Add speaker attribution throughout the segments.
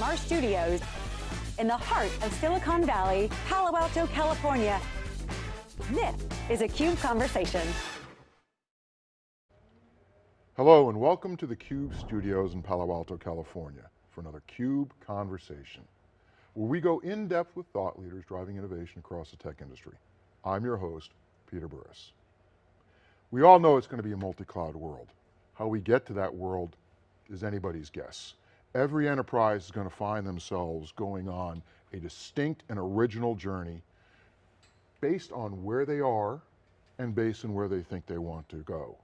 Speaker 1: from our studios in the heart of Silicon Valley, Palo Alto, California. This is a CUBE Conversation.
Speaker 2: Hello and welcome to the CUBE studios in Palo Alto, California for another CUBE Conversation, where we go in depth with thought leaders driving innovation across the tech industry. I'm your host, Peter Burris. We all know it's going to be a multi-cloud world. How we get to that world is anybody's guess. Every enterprise is going to find themselves going on a distinct and original journey based on where they are and based on where they think they want to go.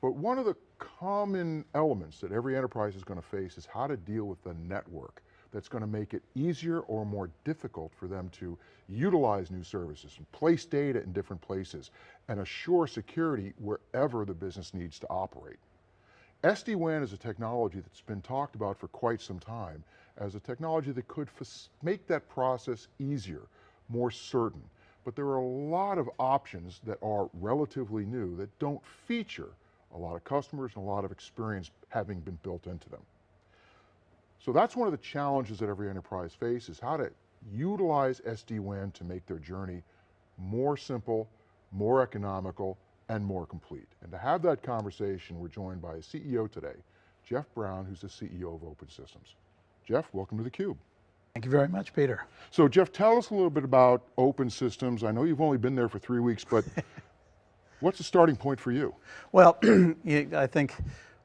Speaker 2: But one of the common elements that every enterprise is going to face is how to deal with the network that's going to make it easier or more difficult for them to utilize new services and place data in different places and assure security wherever the business needs to operate. SD-WAN is a technology that's been talked about for quite some time as a technology that could make that process easier, more certain. But there are a lot of options that are relatively new that don't feature a lot of customers and a lot of experience having been built into them. So that's one of the challenges that every enterprise faces, how to utilize SD-WAN to make their journey more simple, more economical, and more complete. And to have that conversation, we're joined by a CEO today, Jeff Brown, who's the CEO of Open Systems. Jeff, welcome to theCUBE.
Speaker 3: Thank you very much, Peter.
Speaker 2: So Jeff, tell us a little bit about Open Systems. I know you've only been there for three weeks, but what's the starting point for you?
Speaker 3: Well, I think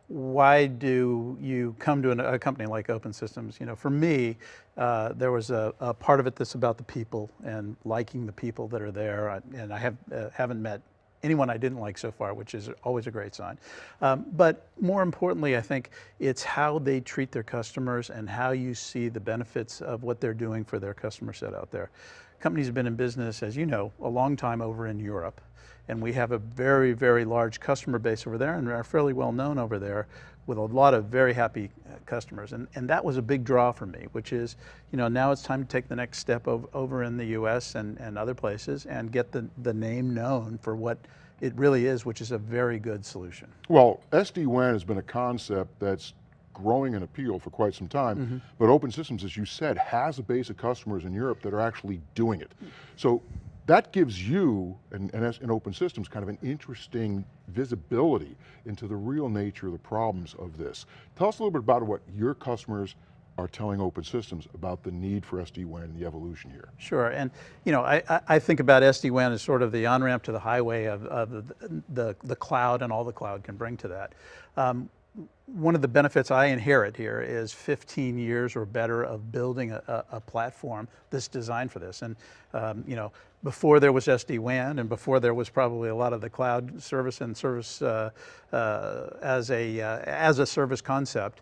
Speaker 3: why do you come to an, a company like Open Systems? You know, for me, uh, there was a, a, part of it that's about the people and liking the people that are there. And I have, uh, haven't met anyone I didn't like so far, which is always a great sign. Um, but more importantly, I think it's how they treat their customers and how you see the benefits of what they're doing for their customer set out there. Companies have been in business, as you know, a long time over in Europe and we have a very, very large customer base over there and are fairly well known over there with a lot of very happy uh, customers. And, and that was a big draw for me, which is, you know, now it's time to take the next step over, over in the US and, and other places and get the, the name known for what it really is, which is a very good solution.
Speaker 2: Well, SD-WAN has been a concept that's growing in appeal for quite some time, mm -hmm. but Open Systems, as you said, has a base of customers in Europe that are actually doing it. So that gives you, and, and in open systems, kind of an interesting visibility into the real nature of the problems of this. Tell us a little bit about what your customers are telling open systems about the need for SD-WAN and the evolution here.
Speaker 3: Sure, and you know, I, I think about SD-WAN as sort of the on-ramp to the highway of, of the, the, the, cloud and all the cloud can bring to that. Um, one of the benefits I inherit here is 15 years or better of building a, a platform that's designed for this. And um, you know, before there was SD-WAN and before there was probably a lot of the cloud service and service uh, uh, as, a, uh, as a service concept,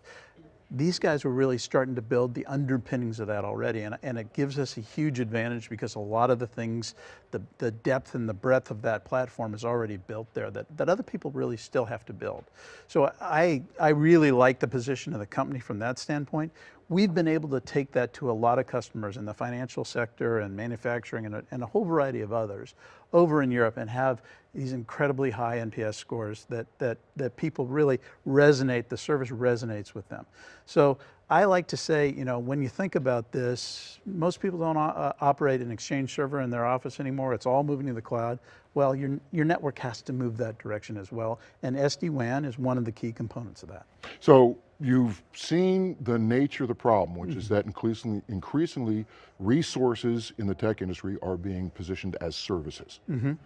Speaker 3: these guys were really starting to build the underpinnings of that already, and, and it gives us a huge advantage because a lot of the things, the, the depth and the breadth of that platform is already built there that, that other people really still have to build. So I, I really like the position of the company from that standpoint. We've been able to take that to a lot of customers in the financial sector and manufacturing and a, and a whole variety of others over in Europe and have these incredibly high NPS scores that, that, that people really resonate, the service resonates with them. So I like to say, you know, when you think about this, most people don't uh, operate an Exchange server in their office anymore. It's all moving to the cloud. Well, your, your network has to move that direction as well. And SD-WAN is one of the key components of that.
Speaker 2: So you've seen the nature of the problem, which mm -hmm. is mm-hmm. that increasingly, increasingly resources in the tech industry are being positioned as services. Mm -hmm.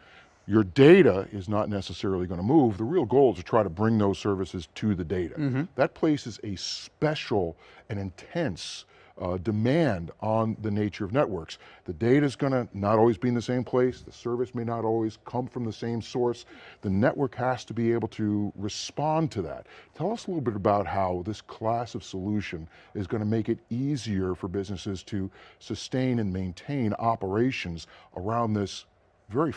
Speaker 2: Your data is not necessarily going to move. The real goal is to try to bring those services to the data. Mm -hmm. That places a special and intense uh, demand on the nature of networks. The data is going to not always be in the same place, the service may not always come from the same source. The network has to be able to respond to that. Tell us a little bit about how this class of solution is going to make it easier for businesses to sustain and maintain operations around this very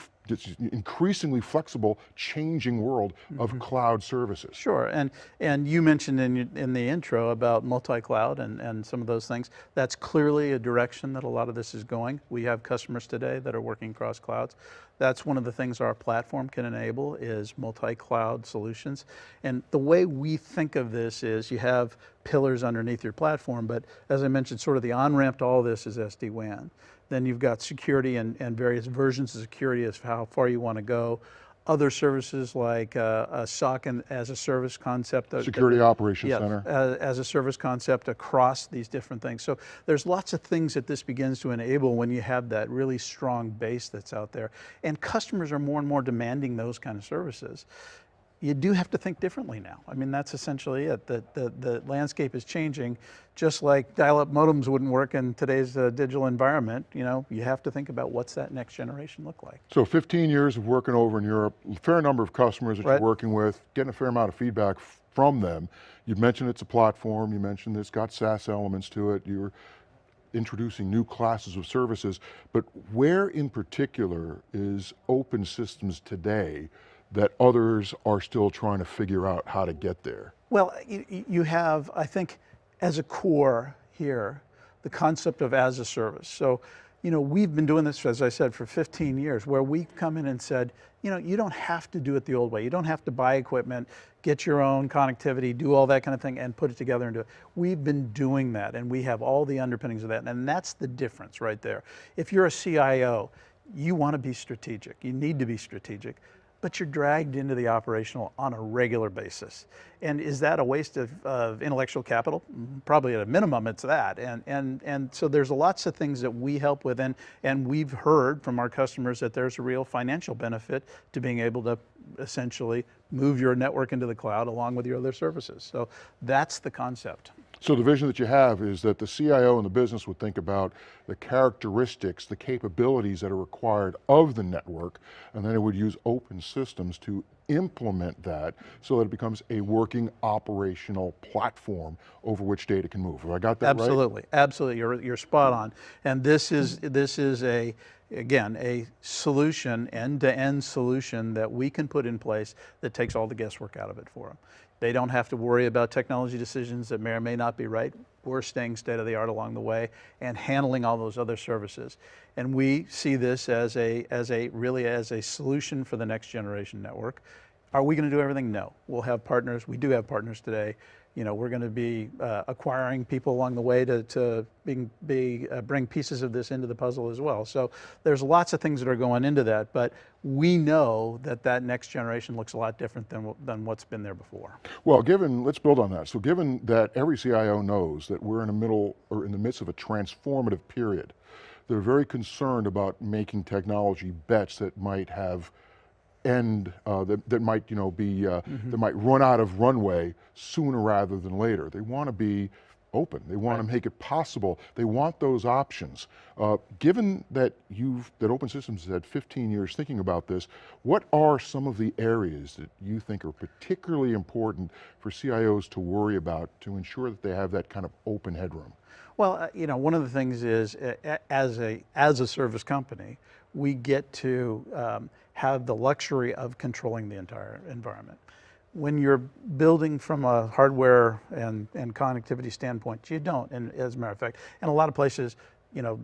Speaker 2: increasingly flexible, changing world of mm -hmm. cloud services.
Speaker 3: Sure, and, and you mentioned in, in the intro about multi-cloud and, and some of those things. That's clearly a direction that a lot of this is going. We have customers today that are working across clouds. That's one of the things our platform can enable is multi-cloud solutions. And the way we think of this is you have pillars underneath your platform, but as I mentioned, sort of the on-ramp to all this is SD-WAN. Then you've got security and, and various versions of security as how far you want to go other services like uh, a SOC and as a service concept.
Speaker 2: Security Operations
Speaker 3: yeah,
Speaker 2: Center.
Speaker 3: As, as, a service concept across these different things. So there's lots of things that this begins to enable when you have that really strong base that's out there. And customers are more and more demanding those kind of services you do have to think differently now. I mean, that's essentially it. The, the, the landscape is changing, just like dial-up modems wouldn't work in today's uh, digital environment. You know, you have to think about what's that next generation look like.
Speaker 2: So 15 years of working over in Europe, a fair number of customers that right. you're working with, getting a fair amount of feedback from them. You mentioned it's a platform, you mentioned it's got SaaS elements to it, you're introducing new classes of services, but where in particular is open systems today that others are still trying to figure out how to get there?
Speaker 3: Well, you, have, I think, as a core here, the concept of as a service. So, you know, we've been doing this, as I said, for 15 years, where we've come in and said, you know, you don't have to do it the old way. You don't have to buy equipment, get your own connectivity, do all that kind of thing, and put it together and do it. We've been doing that, and we have all the underpinnings of that, and that's the difference right there. If you're a CIO, you want to be strategic. You need to be strategic but you're dragged into the operational on a regular basis. And is that a waste of, of, intellectual capital? Mm-hmm. Probably at a minimum it's that. And, and, and so there's lots of things that we help with and, and we've heard from our customers that there's a real financial benefit to being able to essentially move your network into the cloud along with your other services. So that's the concept.
Speaker 2: So the vision that you have is that the CIO and the business would think about the characteristics, the capabilities that are required of the network, and then it would use open systems to implement that so that it becomes a working operational platform over which data can move. Have I got that
Speaker 3: absolutely,
Speaker 2: right?
Speaker 3: Absolutely, you're, you're spot on. And this is, this is a, again, a solution, end-to-end -end solution that we can put in place that takes all the guesswork out of it for them. They don't have to worry about technology decisions that may or may not be right. We're staying state of the art along the way and handling all those other services. And we see this as a, as a really as a solution for the next generation network. Are we going to do everything? No. We'll have partners. We do have partners today you know, we're going to be uh, acquiring people along the way to, to being, be, uh, bring pieces of this into the puzzle as well. So there's lots of things that are going into that, but we know that that next generation looks a lot different than, than what's been there before.
Speaker 2: Well, given, let's build on that. So given that every CIO knows that we're in the middle or in the midst of a transformative period, they're very concerned about making technology bets that might have end uh, that, that might you know be uh, mm -hmm. that might run out of runway sooner rather than later. They want to be open. They want right. to make it possible. They want those options. Uh, given that you've that Open Systems has had 15 years thinking about this, what are some of the areas that you think are particularly important for CIOs to worry about to ensure that they have that kind of open headroom?
Speaker 3: Well, uh, you know, one of the things is uh, as a as a service company, we get to um, have the luxury of controlling the entire environment. When you're building from a hardware and, and connectivity standpoint, you don't, and as a matter of fact. And a lot of places, you know,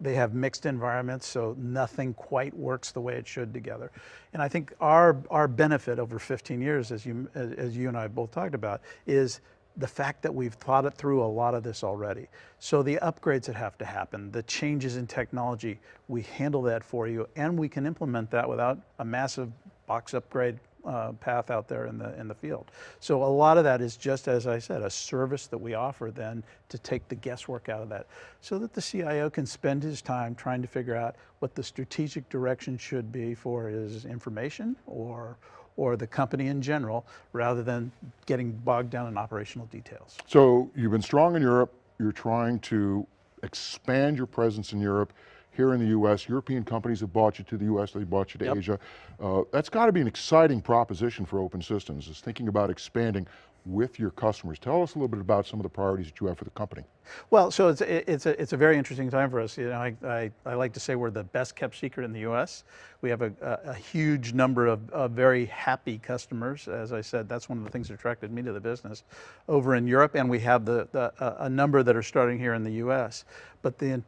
Speaker 3: they have mixed environments, so nothing quite works the way it should together. And I think our, our benefit over 15 years, as you, as you and I both talked about, is the fact that we've thought it through a lot of this already. So the upgrades that have to happen, the changes in technology, we handle that for you and we can implement that without a massive box upgrade uh, path out there in the, in the field. So a lot of that is just, as I said, a service that we offer then to take the guesswork out of that so that the CIO can spend his time trying to figure out what the strategic direction should be for his information or, or the company in general, rather than getting bogged down in operational details.
Speaker 2: So you've been strong in Europe, you're trying to expand your presence in Europe, here in the US, European companies have bought you to the US, they bought you to yep. Asia. Uh, that's got to be an exciting proposition for open systems, is thinking about expanding with your customers. Tell us a little bit about some of the priorities that you have for the company.
Speaker 3: Well, so it's, it's, a, it's a very interesting time for us. You know, I, I, I like to say we're the best kept secret in the US. We have a, a, a huge number of, of, very happy customers. As I said, that's one of the things that attracted me to the business over in Europe, and we have the, the, a number that are starting here in the US. but the,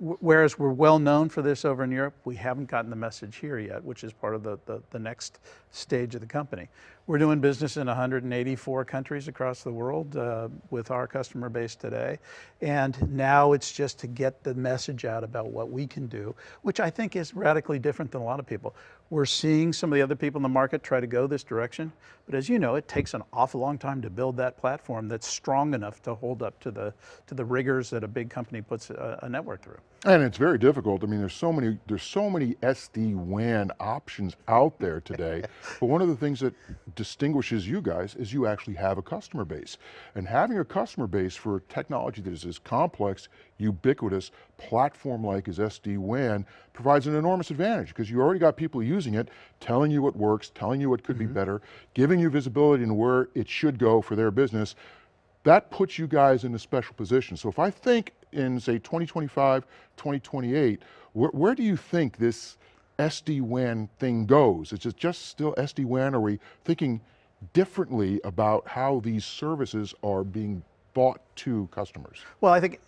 Speaker 3: whereas we're well known for this over in Europe, we haven't gotten the message here yet, which is part of the, the, the next stage of the company. We're doing business in 184 countries across the world uh, with our customer base today. And now it's just to get the message out about what we can do, which I think is radically different than a lot of people. We're seeing some of the other people in the market try to go this direction, but as you know, it takes an awful long time to build that platform that's strong enough to hold up to the, to the rigors that a big company puts a, a network through.
Speaker 2: And it's very difficult. I mean, there's so many, there's so many SD-WAN options out there today. but one of the things that distinguishes you guys is you actually have a customer base. And having a customer base for technology that is as complex, ubiquitous, platform-like as SD-WAN provides an enormous advantage because you already got people using it, telling you what works, telling you what could mm -hmm. be mm-hmm. better, giving you visibility into where it should go for their business. That puts you guys in a special position. So if I think in say 2025, 2028, where, where do you think this SD-WAN thing goes? Is it just still SD-WAN? Are we thinking differently about how these services are being bought to customers?
Speaker 3: Well, I think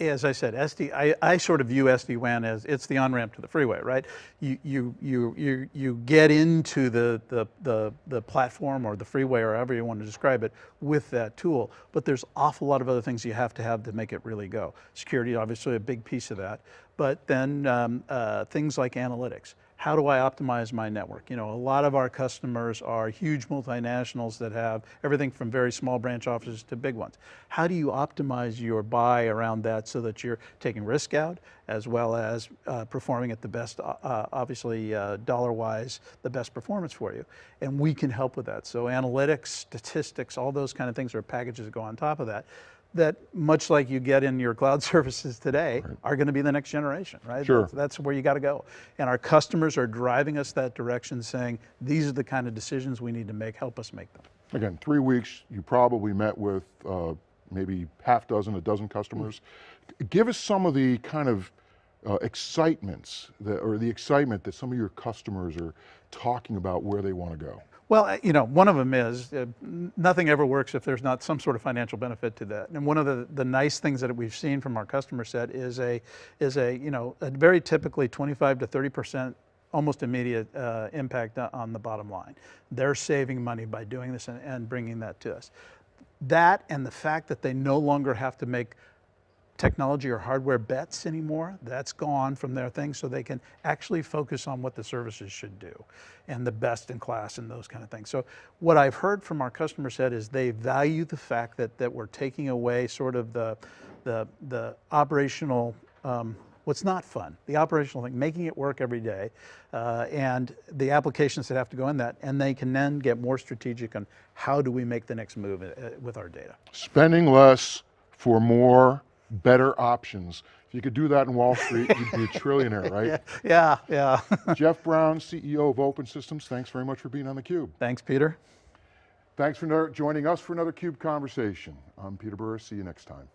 Speaker 3: as I said, SD, I, I sort of view SD-WAN as it's the on-ramp to the freeway, right? You, you, you, you, you get into the, the, the, the platform or the freeway or however you want to describe it with that tool, but there's awful lot of other things you have to have to make it really go. Security, obviously a big piece of that, but then um, uh, things like analytics how do I optimize my network? You know, a lot of our customers are huge multinationals that have everything from very small branch offices to big ones. How do you optimize your buy around that so that you're taking risk out as well as uh, performing at the best, uh, uh obviously uh, dollar-wise, the best performance for you? And we can help with that. So analytics, statistics, all those kind of things are packages that go on top of that that much like you get in your cloud services today right. are going to be the next generation, right?
Speaker 2: Sure.
Speaker 3: That's, that's where you got to go. And our customers are driving us that direction saying, these are the kind of decisions we need to make, help us make them.
Speaker 2: Again, three weeks, you probably met with uh, maybe half dozen, a dozen customers. Give us some of the kind of uh, excitements, that, or the excitement that some of your customers are talking about where they want to go.
Speaker 3: Well, you know, one of them is uh, nothing ever works if there's not some sort of financial benefit to that. And one of the, the nice things that we've seen from our customer set is a, is a, you know, a very typically 25 to 30% almost immediate uh, impact on the bottom line. They're saving money by doing this and, and bringing that to us. That and the fact that they no longer have to make technology or hardware bets anymore. That's gone from their thing so they can actually focus on what the services should do and the best in class and those kind of things. So what I've heard from our customer set is they value the fact that, that we're taking away sort of the, the, the operational um, what's not fun, the operational thing, making it work every day, uh, and the applications that have to go in that, and they can then get more strategic on how do we make the next move uh, with our data.
Speaker 2: Spending less for more better options. If you could do that in Wall Street, you'd be a trillionaire, right?
Speaker 3: Yeah, yeah.
Speaker 2: Jeff Brown, CEO of Open Systems, thanks very much for being on theCUBE.
Speaker 3: Thanks, Peter.
Speaker 2: Thanks for joining us for another CUBE Conversation. I'm Peter Burris, see you next time.